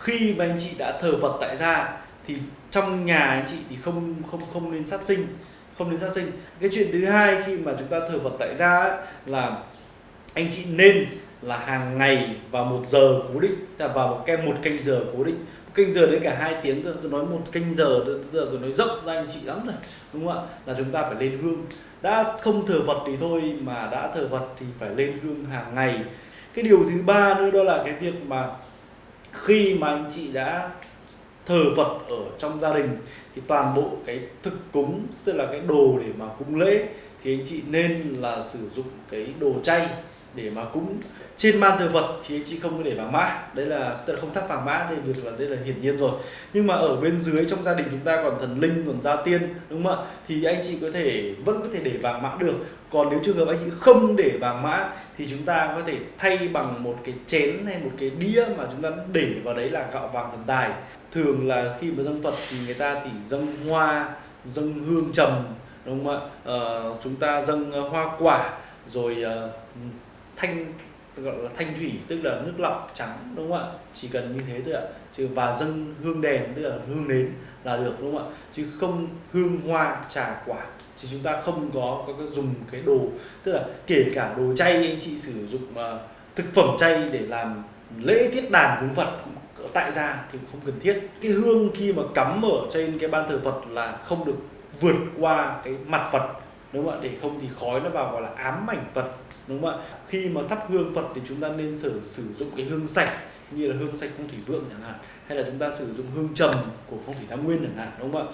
khi mà anh chị đã thờ Phật tại gia thì trong nhà anh chị thì không không không nên sát sinh không nên sát sinh. Cái chuyện thứ hai khi mà chúng ta thờ Phật tại gia ấy, là anh chị nên là hàng ngày vào một giờ cố định là vào một cái một canh giờ cố định. Một canh giờ đến cả hai tiếng cơ tôi nói một canh giờ giờ tôi, tôi nói rộng ra anh chị lắm rồi đúng không ạ? Là chúng ta phải lên hương. Đã không thờ Phật thì thôi mà đã thờ Phật thì phải lên hương hàng ngày. Cái điều thứ ba nữa đó là cái việc mà khi mà anh chị đã thờ Phật ở trong gia đình, thì toàn bộ cái thực cúng, tức là cái đồ để mà cúng lễ, thì anh chị nên là sử dụng cái đồ chay để mà cũng trên ban thờ vật thì anh chị không có để vàng mã. Đấy là tức là không thắp vàng mã đây việc là đây là hiển nhiên rồi. Nhưng mà ở bên dưới trong gia đình chúng ta còn thần linh còn gia tiên đúng không ạ? Thì anh chị có thể vẫn có thể để vàng mã được. Còn nếu trường hợp anh chị không để vàng mã thì chúng ta có thể thay bằng một cái chén hay một cái đĩa mà chúng ta để vào đấy là gạo vàng thần tài. Thường là khi mà dâng Phật thì người ta thì dâng hoa dâng hương trầm đúng không ạ? Ờ, chúng ta dâng ờ, hoa quả rồi uh, thanh gọi là thanh thủy tức là nước lọc trắng đúng không ạ? Chỉ cần như thế thôi ạ. Chứ và dâng hương đèn tức là hương nến là được đúng không ạ? Chứ không hương hoa trà quả thì chúng ta không có có, có dùng cái đồ tức là kể cả đồ chay anh chị sử dụng uh, thực phẩm chay để làm lễ tiết đàn cúng Phật tại gia thì không cần thiết. Cái hương khi mà cắm ở trên cái ban thờ Phật là không được vượt qua cái mặt Phật đúng không ạ? Để không thì khói nó vào gọi là ám mảnh Phật. Đúng không ạ? Khi mà thắp hương Phật thì chúng ta nên sử sử dụng cái hương sạch, như là hương sạch phong thủy vượng chẳng hạn, hay là chúng ta sử dụng hương trầm của phong thủy tam nguyên chẳng hạn, đúng không ạ?